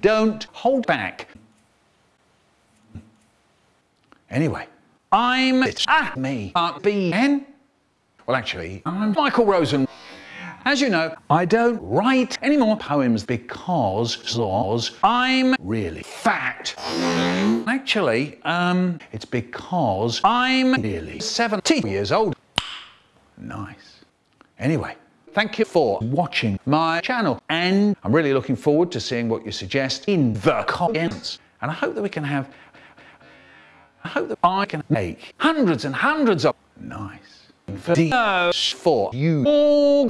don't hold back. Anyway, I'm it's ah, me, Mark B. N. Well, actually, I'm Michael Rosen. As you know, I don't write any more poems because I'm really fat. Actually, um, it's because I'm nearly 70 years old. Nice. Anyway, thank you for watching my channel and I'm really looking forward to seeing what you suggest in the comments. And I hope that we can have, I hope that I can make hundreds and hundreds of nice videos for you all.